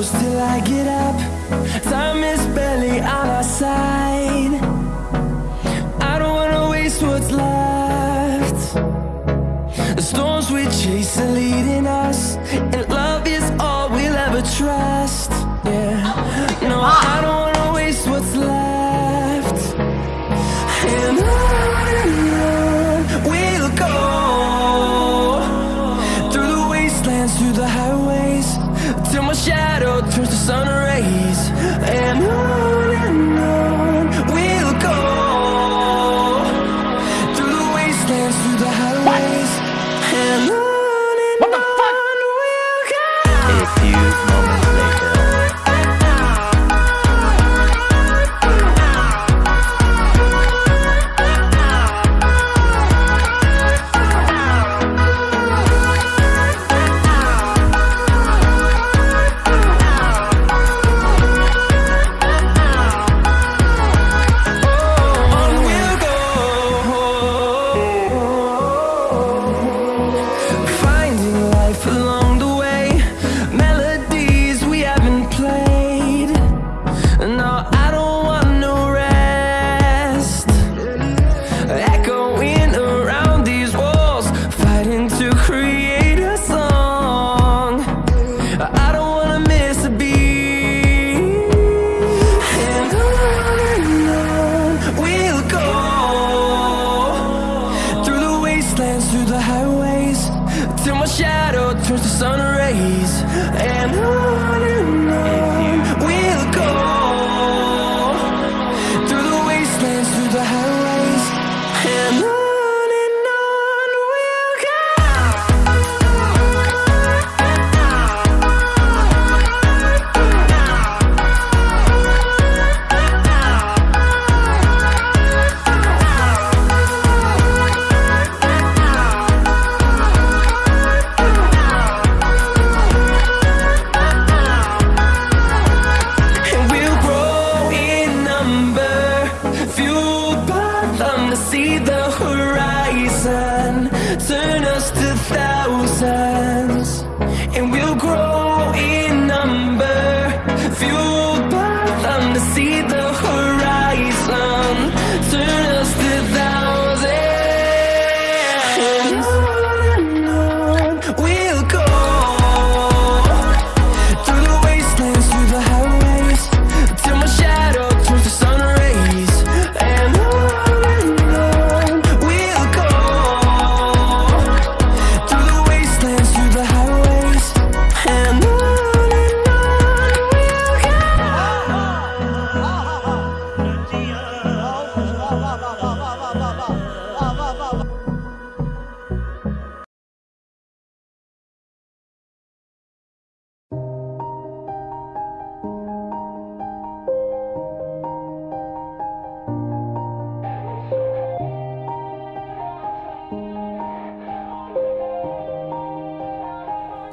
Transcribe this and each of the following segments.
close till I get up. Time is barely on our side. I don't wanna waste what's left. The storms we chase are leading us And love is all we'll ever trust. Yeah, no, I don't shadow turns horizon,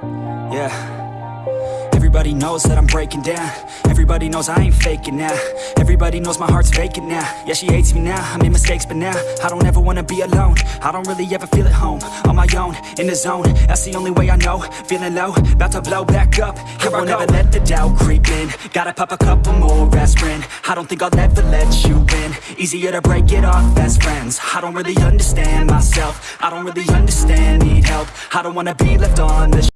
Yeah. Everybody knows that I'm breaking down. Everybody knows I ain't faking now. Everybody knows my heart's vacant now. Yeah, she hates me now, I made mistakes but now I don't ever wanna be alone. I don't really ever feel at home On my own, in the zone. That's the only way I know. Feeling low, about to blow back up. Here I won't ever let the doubt creep in. Gotta pop a couple more aspirin. I don't think I'll ever let you in Easier to break it off best friends. I don't really understand myself. I don't really understand, need help. I don't wanna be left on the